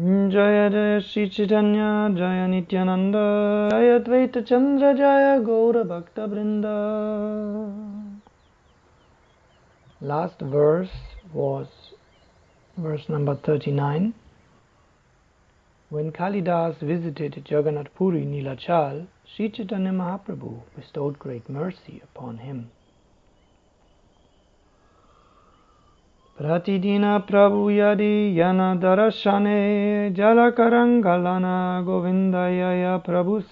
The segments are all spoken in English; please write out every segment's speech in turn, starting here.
Jaya Jaya Sri Chaitanya Jaya Nityananda Jaya Advaita Chandra Jaya Gaura Bhakta Vrinda Last verse was verse number 39 When Kalidas visited Jagannath Puri Nilachal, Sri Chaitanya Mahaprabhu bestowed great mercy upon him. Pratidina Prabhu Yadi Yana Darashane Jalakarangalana Govindayaya Prabhu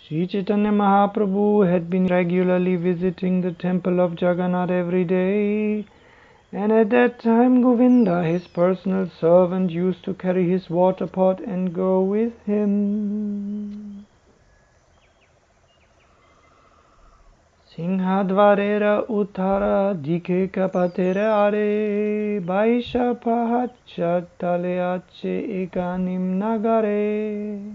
Sri Chaitanya Mahaprabhu had been regularly visiting the temple of Jagannath every day and at that time Govinda, his personal servant, used to carry his water pot and go with him. Uttara dike kapatere are Baisha pahacha taleache ekanim nagare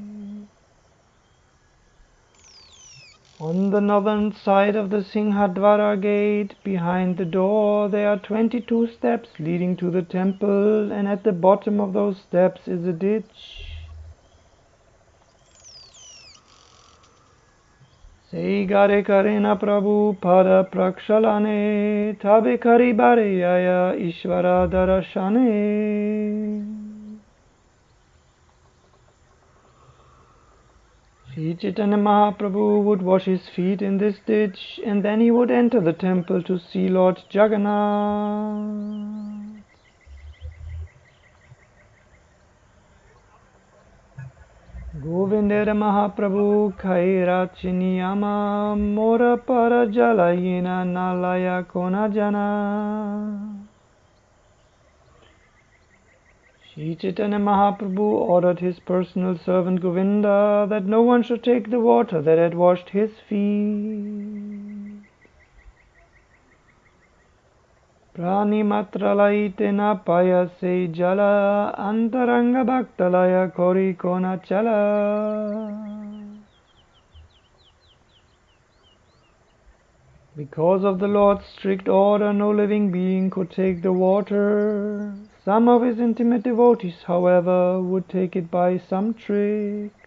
On the northern side of the Singhadwara gate, behind the door, there are 22 steps leading to the temple, and at the bottom of those steps is a ditch. Sei gare karena Prabhu pada prakshalane, tabe karibare yaya ishvara darashane. Sri Chaitanya Mahaprabhu would wash his feet in this ditch and then he would enter the temple to see Lord Jagannath. Mora Para Jalayena Nalaya Kona Jana Sri Chaitanya Mahaprabhu ordered his personal servant Govinda that no one should take the water that had washed his feet. Pranimatralaitena payase jala antaranga bhaktalaya kori kona chala. Because of the Lord's strict order, no living being could take the water. Some of his intimate devotees, however, would take it by some trick.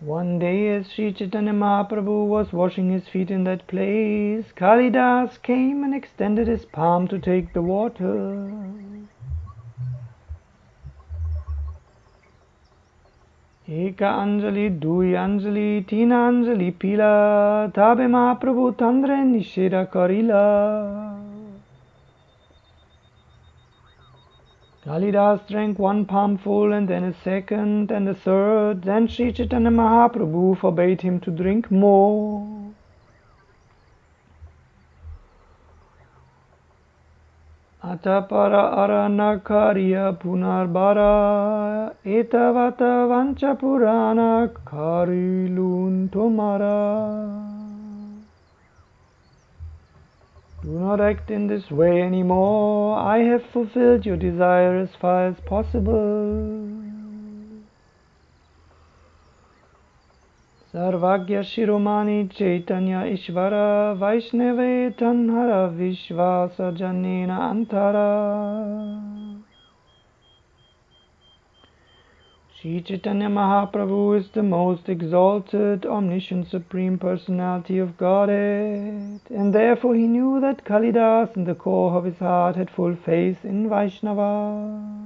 One day, as Sri Chaitanya Mahaprabhu was washing his feet in that place, Kalidas came and extended his palm to take the water. Eka Anjali, Dui Anjali, Tina Anjali Pila, Tabe Mahaprabhu Tandre Nishira Karila. Kalidas drank one palmful and then a second and a third. Then Sri Chaitanya Mahaprabhu forbade him to drink more. Atapara punarbara etavata vancha purana karilun tomara. Do not act in this way anymore. I have fulfilled your desire as far as possible. Shiromani Chaitanya Ishvara Vaishnave Tanhara Vishvasa Janena Antara Sri Chaitanya Mahaprabhu is the most exalted, omniscient, supreme personality of Godhead, and therefore he knew that Kalidas in the core of his heart had full faith in Vaishnava.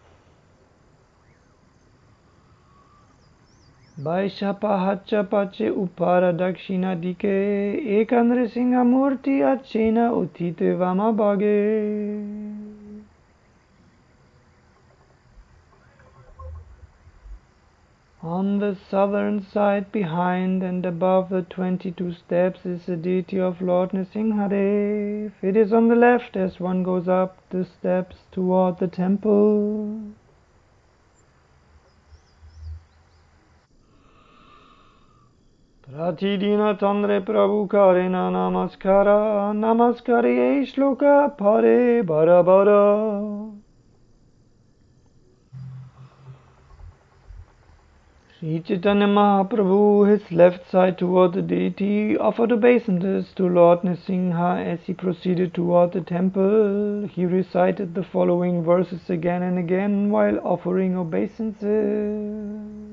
On the southern side, behind and above the 22 steps, is the deity of Lord Nrsimhadev. It is on the left as one goes up the steps toward the temple. Pratidina Tandre Prabhu Karena Namaskara Namaskari Shloka Pare Bara Bara Sri Chaitanya Mahaprabhu, his left side toward the deity, offered obeisances to Lord Nrsimha as he proceeded toward the temple. He recited the following verses again and again while offering obeisances.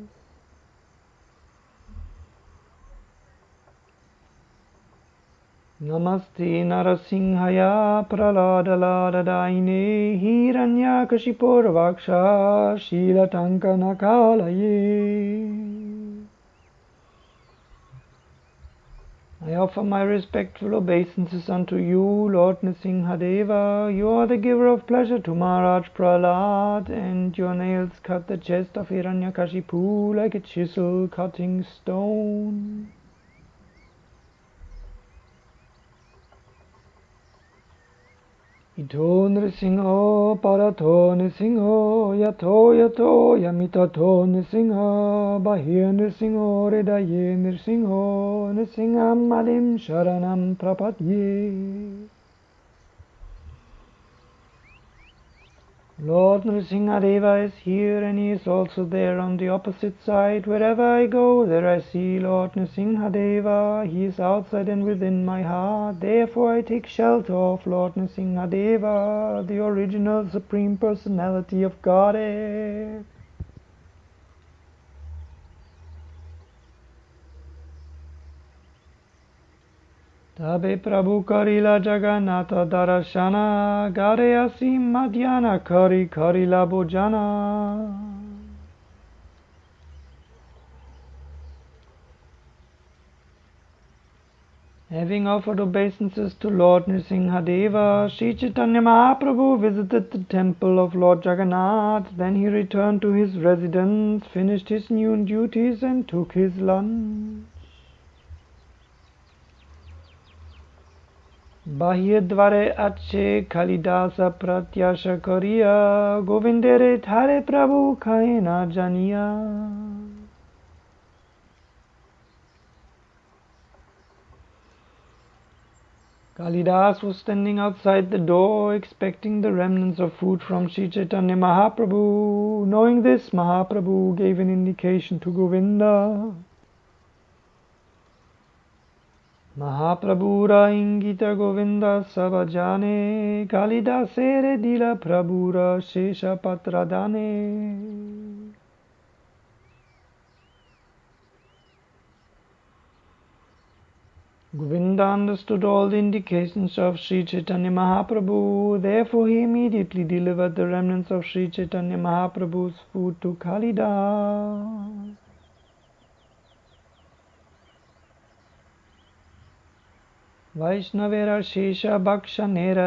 Namaste Narasimhaya Praladaladaine Hiranyakashipurvaksha Shilatankanakalaye I offer my respectful obeisances unto you, Lord Nrsimhadeva. You are the giver of pleasure to Maharaj Prahlad, and your nails cut the chest of Hiranyakashipu like a chisel cutting stone. Ito Nrsimho Parato Nrsimho Yato Yato Yamitato Nrsimha Bahir Nrsimho Redaye Nrsimho Nrsimham Malim Sharanam Prapadye Lord Nrsimhadeva is here and he is also there on the opposite side. Wherever I go, there I see Lord Nrsimhadeva. He is outside and within my heart. Therefore I take shelter of Lord Nrsimhadeva, the original Supreme Personality of Godhead. Having offered obeisances to Lord Narsinghadeva, Sri Chaitanya Mahaprabhu visited the temple of Lord Jagannath. Then he returned to his residence, finished his noon duties, and took his lunch. बाह्यद्वारे अच्छे खलिदास प्रत्याश करिया गोविंदेरे थारे प्रभु खाए ना जानिया Kalidas was standing outside the door expecting the remnants of food from Sri Chaitanya Mahaprabhu. Knowing this, Mahaprabhu gave an indication to Govinda. Mahaprabhura ingita Govinda sabajane, Kalidasere dila Prabhura shesha patradane. Govinda understood all the indications of Sri Chaitanya Mahaprabhu, therefore he immediately delivered the remnants of Sri Chaitanya Mahaprabhu's food to Kalidas.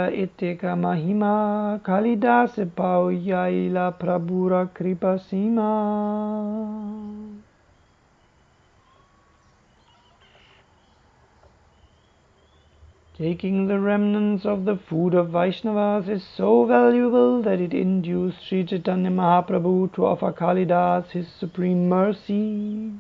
Iteka Mahima Kalidas Pauyaila Prabhura Kripasima. Taking the remnants of the food of Vaishnavas is so valuable that it induced Sri Chaitanya Mahaprabhu to offer Kalidas his supreme mercy.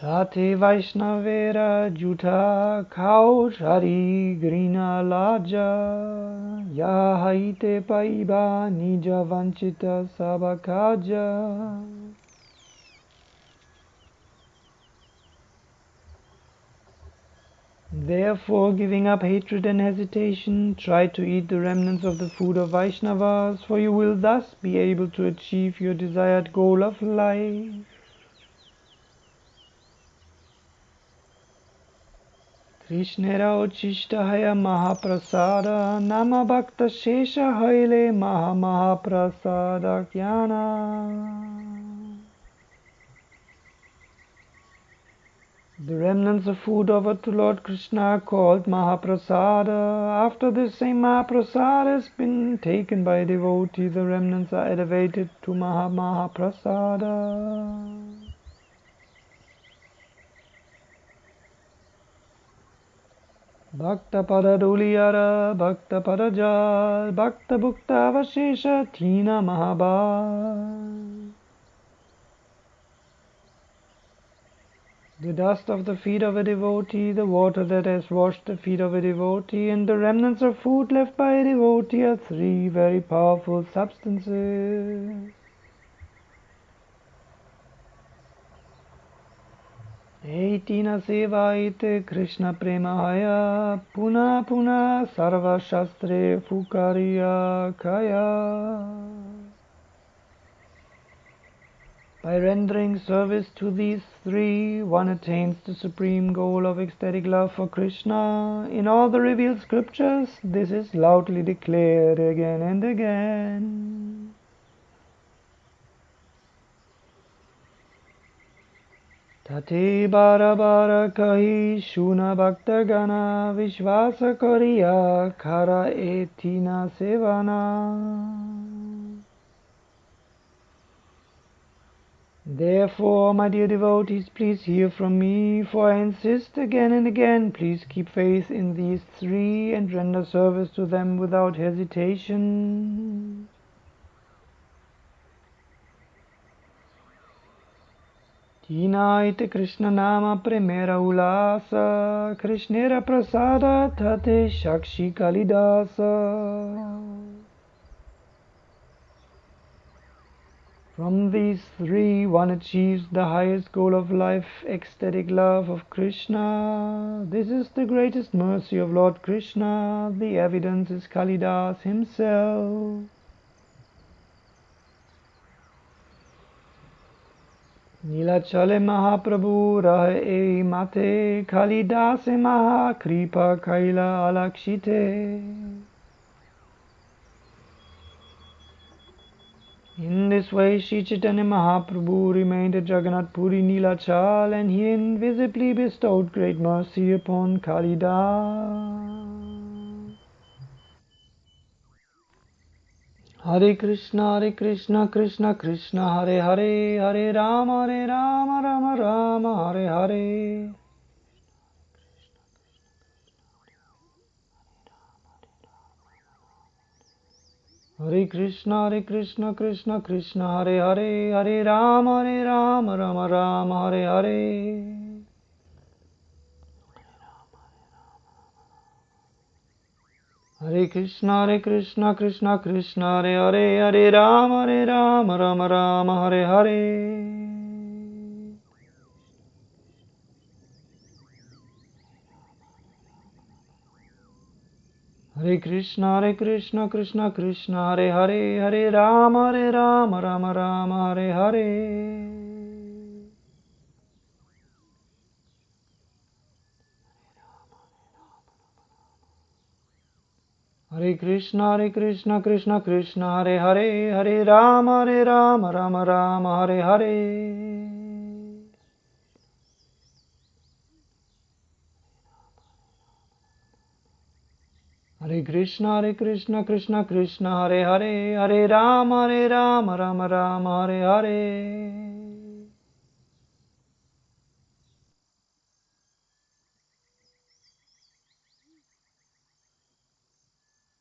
Tate Vaishnavera Juta Kaushari Grina Laja Yahaite Paiba Nija Vanchita Sabakaja Therefore, giving up hatred and hesitation, try to eat the remnants of the food of Vaishnavas, for you will thus be able to achieve your desired goal of life. The remnants of food offered to Lord Krishna are called Mahaprasada. After this same Mahaprasada has been taken by a devotee, the remnants are elevated to Maha Mahaprasada. Bhakta Padaduliyara, Bhakta Padajal, Bhakta Bhukta Avashesha, Tina. The dust of the feet of a devotee, the water that has washed the feet of a devotee, and the remnants of food left by a devotee are three very powerful substances. Eitina sevaite Krishna premahaya puna puna sarva shastre fukariya kaya. By rendering service to these three, one attains the supreme goal of ecstatic love for Krishna. In all the revealed scriptures, this is loudly declared again and again. Therefore, my dear devotees, please hear from me, for I insist again and again, please keep faith in these three and render service to them without hesitation. Nama Premera Ulasa Krishnera Prasada Tate Shakshi Kalidasa From these three, one achieves the highest goal of life, ecstatic love of Krishna. This is the greatest mercy of Lord Krishna. The evidence is Kalidas himself. Nilachale Mahaprabhu Rahe Mate Kalidase Mahakripa Kaila Alakshite. In this way, Sri Chaitanya Mahaprabhu remained at Jagannath Puri Nilachal and he invisibly bestowed great mercy upon Kalida. Hare Krishna, Hare Krishna, Krishna Krishna, Hare Hare, Hare Rama, Hare Rama, Rama Rama, Hare Hare. Hare Krishna, Hare Krishna, Krishna Krishna, Hare Hare, Hare Rama, Hare Rama, Rama Rama, Hare Hare. Hare Krishna, Hare Krishna, Krishna Krishna, Hare Hare, Hare Rama, Hare Rama, Rama Rama, Hare Hare. Hare Krishna, Hare Krishna, Krishna Krishna, Hare Hare, Hare Rama, Hare Rama, Rama Rama, Hare Hare. Hare Krishna, Hare Krishna, Krishna Krishna, Hare Hare, Hare Rama, Hare Rama, Rama Rama, Hare Hare. Hare Krishna, Hare Krishna, Krishna Krishna, Hare Hare, Hare Rama, Hare Rama, Rama Rama, Hare Hare.